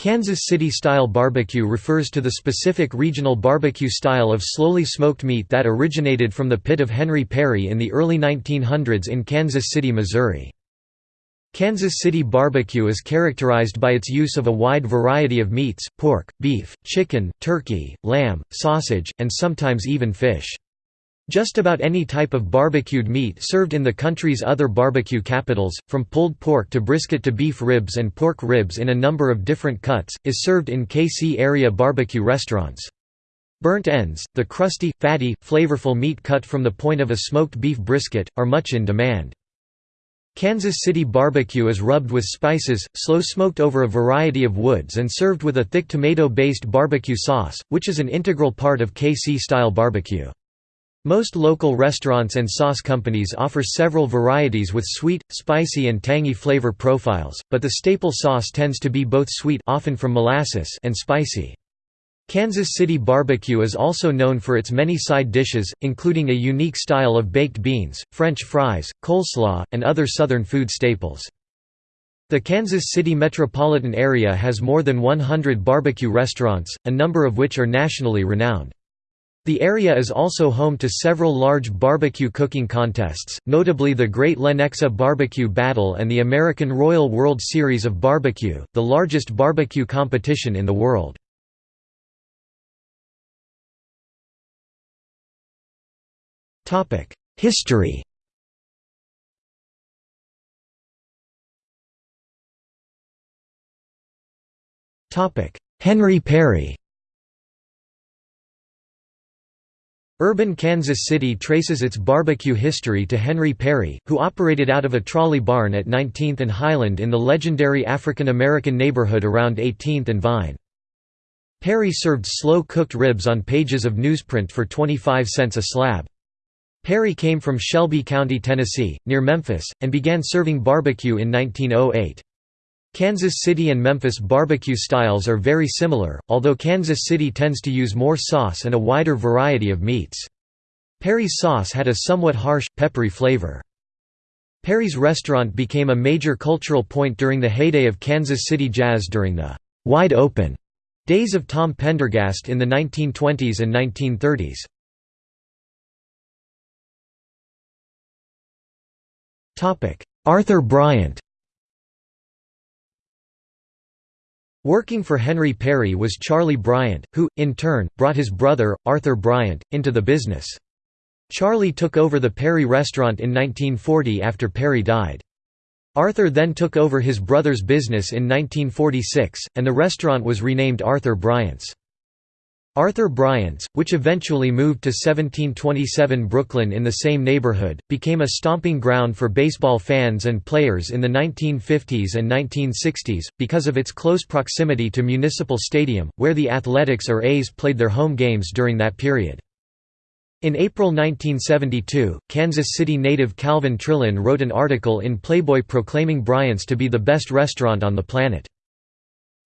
Kansas City-style barbecue refers to the specific regional barbecue style of slowly smoked meat that originated from the pit of Henry Perry in the early 1900s in Kansas City, Missouri. Kansas City barbecue is characterized by its use of a wide variety of meats, pork, beef, chicken, turkey, lamb, sausage, and sometimes even fish. Just about any type of barbecued meat served in the country's other barbecue capitals, from pulled pork to brisket to beef ribs and pork ribs in a number of different cuts, is served in KC area barbecue restaurants. Burnt ends, the crusty, fatty, flavorful meat cut from the point of a smoked beef brisket, are much in demand. Kansas City barbecue is rubbed with spices, slow smoked over a variety of woods and served with a thick tomato-based barbecue sauce, which is an integral part of KC-style barbecue. Most local restaurants and sauce companies offer several varieties with sweet, spicy and tangy flavor profiles, but the staple sauce tends to be both sweet often from molasses and spicy. Kansas City barbecue is also known for its many side dishes, including a unique style of baked beans, French fries, coleslaw, and other Southern food staples. The Kansas City metropolitan area has more than 100 barbecue restaurants, a number of which are nationally renowned. The area is also home to several large barbecue cooking contests, notably the Great Lenexa Barbecue Battle and the American Royal World Series of Barbecue, the largest barbecue competition in the world. History Henry Perry Urban Kansas City traces its barbecue history to Henry Perry, who operated out of a trolley barn at 19th and Highland in the legendary African American neighborhood around 18th and Vine. Perry served slow-cooked ribs on pages of newsprint for 25 cents a slab. Perry came from Shelby County, Tennessee, near Memphis, and began serving barbecue in 1908. Kansas City and Memphis barbecue styles are very similar, although Kansas City tends to use more sauce and a wider variety of meats. Perry's sauce had a somewhat harsh, peppery flavor. Perry's restaurant became a major cultural point during the heyday of Kansas City jazz during the «wide open» days of Tom Pendergast in the 1920s and 1930s. Arthur Bryant Working for Henry Perry was Charlie Bryant, who, in turn, brought his brother, Arthur Bryant, into the business. Charlie took over the Perry restaurant in 1940 after Perry died. Arthur then took over his brother's business in 1946, and the restaurant was renamed Arthur Bryant's. Arthur Bryant's, which eventually moved to 1727 Brooklyn in the same neighborhood, became a stomping ground for baseball fans and players in the 1950s and 1960s, because of its close proximity to Municipal Stadium, where the Athletics or A's played their home games during that period. In April 1972, Kansas City native Calvin Trillin wrote an article in Playboy proclaiming Bryant's to be the best restaurant on the planet.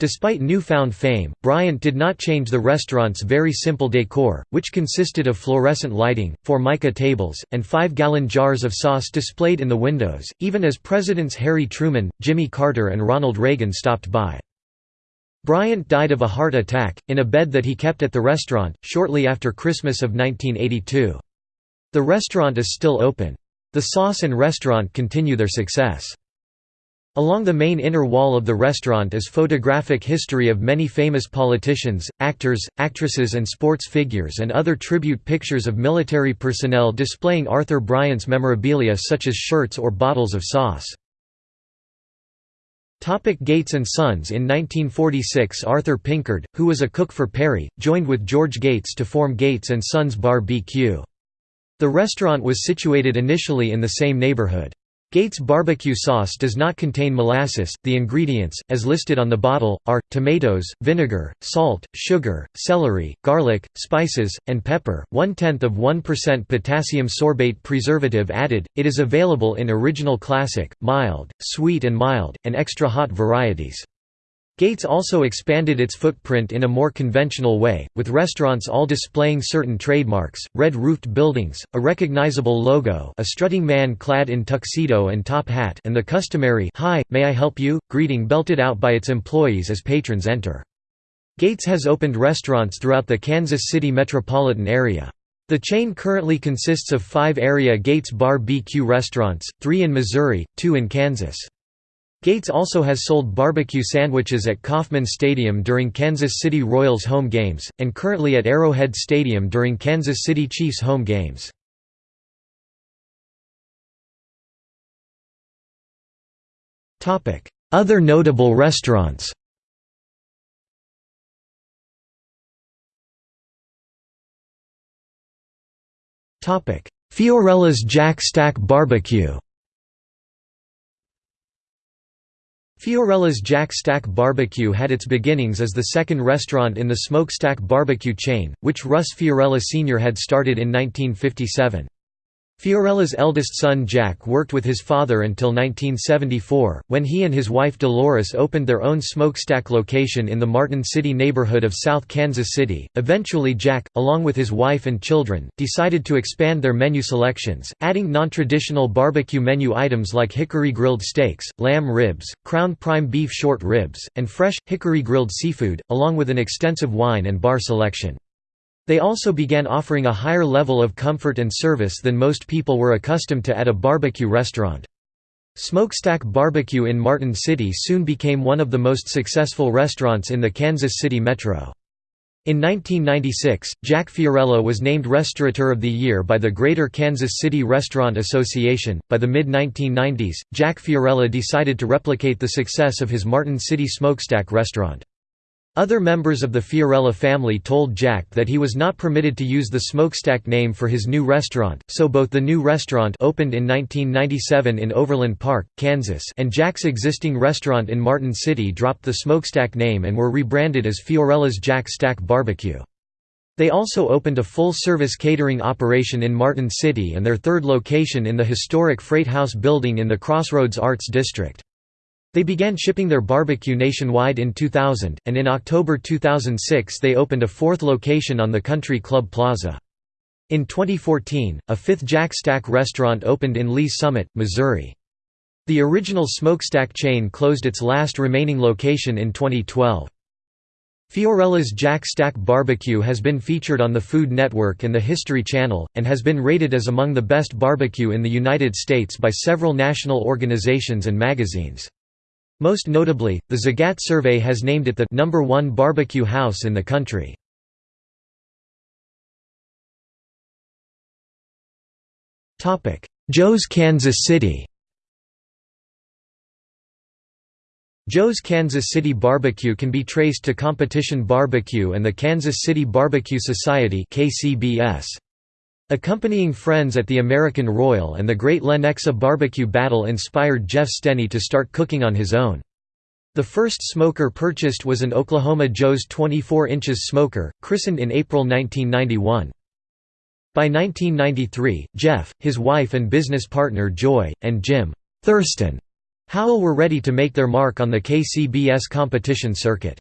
Despite newfound fame, Bryant did not change the restaurant's very simple decor, which consisted of fluorescent lighting, Formica tables, and five-gallon jars of sauce displayed in the windows, even as Presidents Harry Truman, Jimmy Carter and Ronald Reagan stopped by. Bryant died of a heart attack, in a bed that he kept at the restaurant, shortly after Christmas of 1982. The restaurant is still open. The sauce and restaurant continue their success. Along the main inner wall of the restaurant is photographic history of many famous politicians, actors, actresses and sports figures and other tribute pictures of military personnel displaying Arthur Bryant's memorabilia such as shirts or bottles of sauce. Topic Gates & Sons In 1946 Arthur Pinkard, who was a cook for Perry, joined with George Gates to form Gates & Sons Bar BQ. The restaurant was situated initially in the same neighborhood. Gates barbecue sauce does not contain molasses. The ingredients, as listed on the bottle, are tomatoes, vinegar, salt, sugar, celery, garlic, spices, and pepper. One tenth of 1% potassium sorbate preservative added. It is available in original classic, mild, sweet, and mild, and extra hot varieties. Gates also expanded its footprint in a more conventional way, with restaurants all displaying certain trademarks, red-roofed buildings, a recognizable logo a strutting man clad in tuxedo and top hat and the customary Hi, may I help you? greeting belted out by its employees as patrons enter. Gates has opened restaurants throughout the Kansas City metropolitan area. The chain currently consists of five area Gates Bar BQ restaurants, three in Missouri, two in Kansas. Gates also has sold barbecue sandwiches at Kauffman Stadium during Kansas City Royals home games, and currently at Arrowhead Stadium during Kansas City Chiefs home games. Other notable restaurants Fiorella's Jack Stack Barbecue Fiorella's Jack Stack Barbecue had its beginnings as the second restaurant in the Smokestack barbecue chain, which Russ Fiorella Sr. had started in 1957. Fiorella's eldest son Jack worked with his father until 1974, when he and his wife Dolores opened their own smokestack location in the Martin City neighborhood of South Kansas City. Eventually Jack, along with his wife and children, decided to expand their menu selections, adding non-traditional barbecue menu items like hickory grilled steaks, lamb ribs, crown prime beef short ribs, and fresh, hickory grilled seafood, along with an extensive wine and bar selection. They also began offering a higher level of comfort and service than most people were accustomed to at a barbecue restaurant. Smokestack Barbecue in Martin City soon became one of the most successful restaurants in the Kansas City metro. In 1996, Jack Fiorella was named Restaurateur of the Year by the Greater Kansas City Restaurant Association. By the mid 1990s, Jack Fiorella decided to replicate the success of his Martin City smokestack restaurant. Other members of the Fiorella family told Jack that he was not permitted to use the Smokestack name for his new restaurant, so both the new restaurant opened in 1997 in Overland Park, Kansas and Jack's existing restaurant in Martin City dropped the Smokestack name and were rebranded as Fiorella's Jack Stack Barbecue. They also opened a full-service catering operation in Martin City and their third location in the historic Freight House building in the Crossroads Arts District. They began shipping their barbecue nationwide in 2000, and in October 2006 they opened a fourth location on the Country Club Plaza. In 2014, a fifth Jack Stack restaurant opened in Lee's Summit, Missouri. The original smokestack chain closed its last remaining location in 2012. Fiorella's Jack Stack Barbecue has been featured on the Food Network and the History Channel, and has been rated as among the best barbecue in the United States by several national organizations and magazines. Most notably, the Zagat survey has named it the number one barbecue house in the country. Joe's Kansas City Joe's Kansas City Barbecue can be traced to Competition Barbecue and the Kansas City Barbecue Society KCBS. Accompanying friends at the American Royal and the Great Lenexa barbecue battle inspired Jeff Stehney to start cooking on his own. The first smoker purchased was an Oklahoma Joe's 24 inches smoker, christened in April 1991. By 1993, Jeff, his wife and business partner Joy, and Jim Thurston Howell were ready to make their mark on the KCBS competition circuit.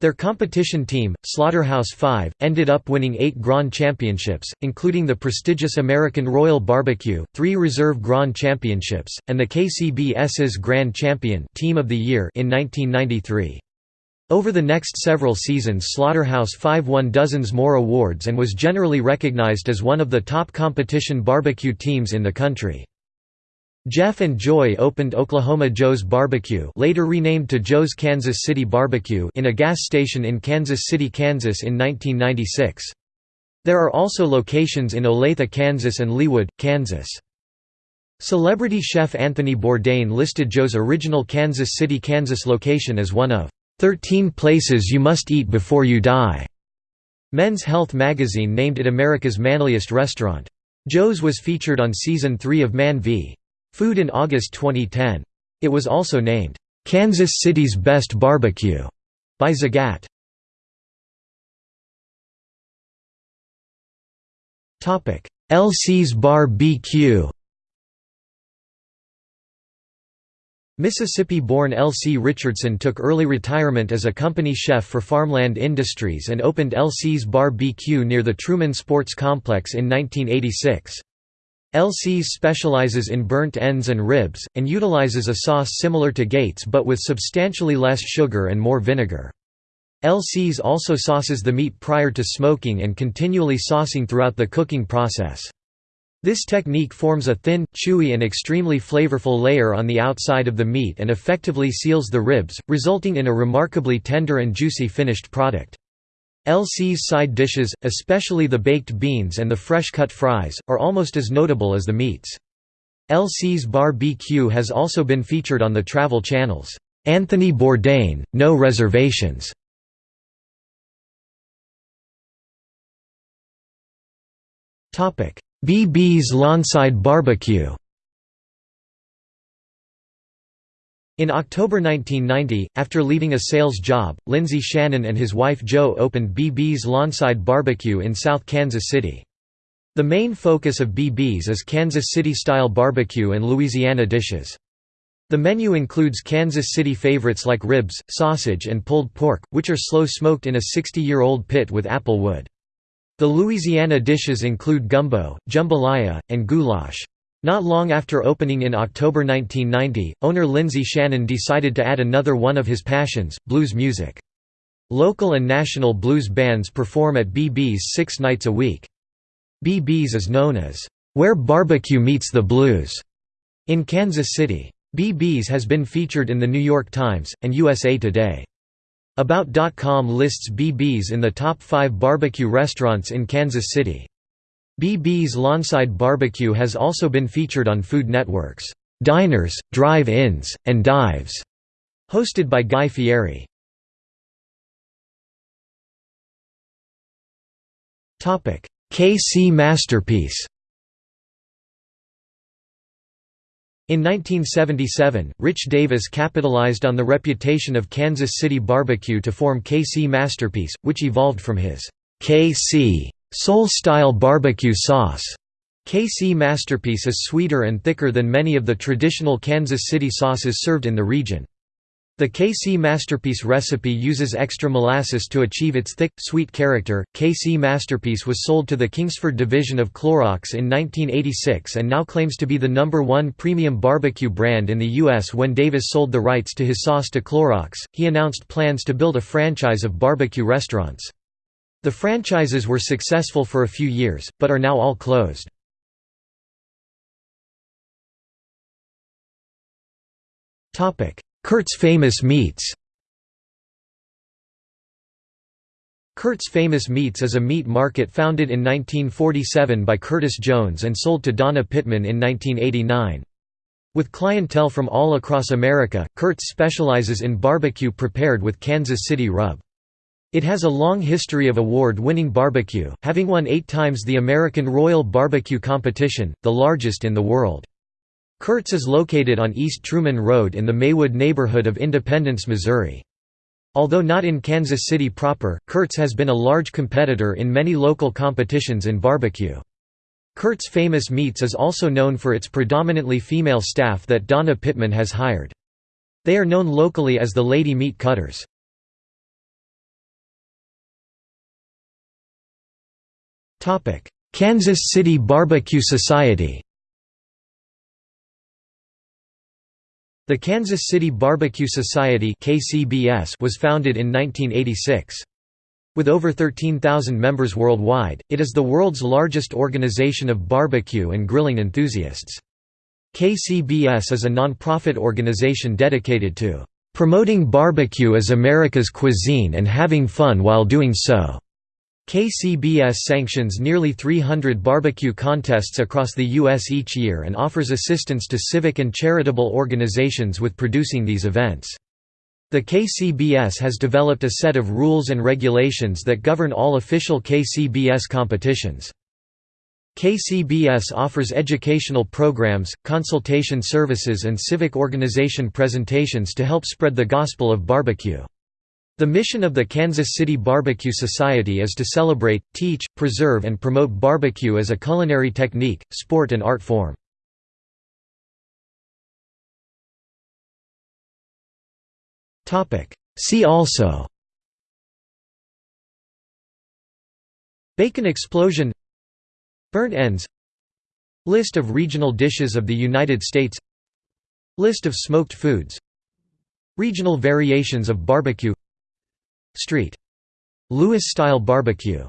Their competition team, Slaughterhouse-Five, ended up winning eight Grand Championships, including the prestigious American Royal Barbecue, three Reserve Grand Championships, and the KCBS's Grand Champion Team of the Year in 1993. Over the next several seasons Slaughterhouse-Five won dozens more awards and was generally recognized as one of the top competition barbecue teams in the country. Jeff and Joy opened Oklahoma Joe's Barbecue later renamed to Joe's Kansas City Barbecue in a gas station in Kansas City, Kansas in 1996. There are also locations in Olathe, Kansas and Leawood, Kansas. Celebrity chef Anthony Bourdain listed Joe's original Kansas City, Kansas location as one of 13 places you must eat before you die. Men's Health magazine named it America's manliest restaurant. Joe's was featured on season 3 of Man v. Food in August 2010. It was also named, "'Kansas City's Best Barbecue' by Zagat. LC's Bar BQ Mississippi-born L. C. Richardson took early retirement as a company chef for Farmland Industries and opened L.C.'s C's Bar BQ near the Truman Sports Complex in 1986. C's specializes in burnt ends and ribs, and utilizes a sauce similar to Gates but with substantially less sugar and more vinegar. C's also sauces the meat prior to smoking and continually saucing throughout the cooking process. This technique forms a thin, chewy and extremely flavorful layer on the outside of the meat and effectively seals the ribs, resulting in a remarkably tender and juicy finished product. LC's side dishes, especially the baked beans and the fresh-cut fries, are almost as notable as the meats. LC's Bar BQ has also been featured on the travel channels, "'Anthony Bourdain, No Reservations' BB's Lawnside Barbecue In October 1990, after leaving a sales job, Lindsay Shannon and his wife Jo opened BB's Lawnside Barbecue in South Kansas City. The main focus of BB's is Kansas City-style barbecue and Louisiana dishes. The menu includes Kansas City favorites like ribs, sausage and pulled pork, which are slow-smoked in a 60-year-old pit with apple wood. The Louisiana dishes include gumbo, jambalaya, and goulash. Not long after opening in October 1990, owner Lindsay Shannon decided to add another one of his passions, blues music. Local and national blues bands perform at BB's six nights a week. BB's is known as, "...where barbecue meets the blues", in Kansas City. BB's has been featured in The New York Times, and USA Today. About.com lists BB's in the top five barbecue restaurants in Kansas City. BB's Lawnside Barbecue has also been featured on Food Network's Diners, Drive-Ins, and Dives, hosted by Guy Fieri. Topic: KC Masterpiece In 1977, Rich Davis capitalized on the reputation of Kansas City barbecue to form KC Masterpiece, which evolved from his KC Soul-style barbecue sauce. KC Masterpiece is sweeter and thicker than many of the traditional Kansas City sauces served in the region. The KC Masterpiece recipe uses extra molasses to achieve its thick, sweet character. KC Masterpiece was sold to the Kingsford division of Clorox in 1986 and now claims to be the number one premium barbecue brand in the U.S. When Davis sold the rights to his sauce to Clorox, he announced plans to build a franchise of barbecue restaurants. The franchises were successful for a few years, but are now all closed. Curt's Famous Meats Curt's Famous Meats is a meat market founded in 1947 by Curtis Jones and sold to Donna Pittman in 1989. With clientele from all across America, Curt's specializes in barbecue prepared with Kansas City rub. It has a long history of award-winning barbecue, having won eight times the American Royal Barbecue Competition, the largest in the world. Curt's is located on East Truman Road in the Maywood neighborhood of Independence, Missouri. Although not in Kansas City proper, Curt's has been a large competitor in many local competitions in barbecue. Curt's Famous Meats is also known for its predominantly female staff that Donna Pittman has hired. They are known locally as the Lady Meat Cutters. Kansas City Barbecue Society The Kansas City Barbecue Society was founded in 1986. With over 13,000 members worldwide, it is the world's largest organization of barbecue and grilling enthusiasts. KCBS is a non-profit organization dedicated to "...promoting barbecue as America's cuisine and having fun while doing so." KCBS sanctions nearly 300 barbecue contests across the U.S. each year and offers assistance to civic and charitable organizations with producing these events. The KCBS has developed a set of rules and regulations that govern all official KCBS competitions. KCBS offers educational programs, consultation services and civic organization presentations to help spread the gospel of barbecue. The mission of the Kansas City Barbecue Society is to celebrate, teach, preserve and promote barbecue as a culinary technique, sport and art form. See also Bacon explosion Burnt ends List of regional dishes of the United States List of smoked foods Regional variations of barbecue Street. Louis-style barbecue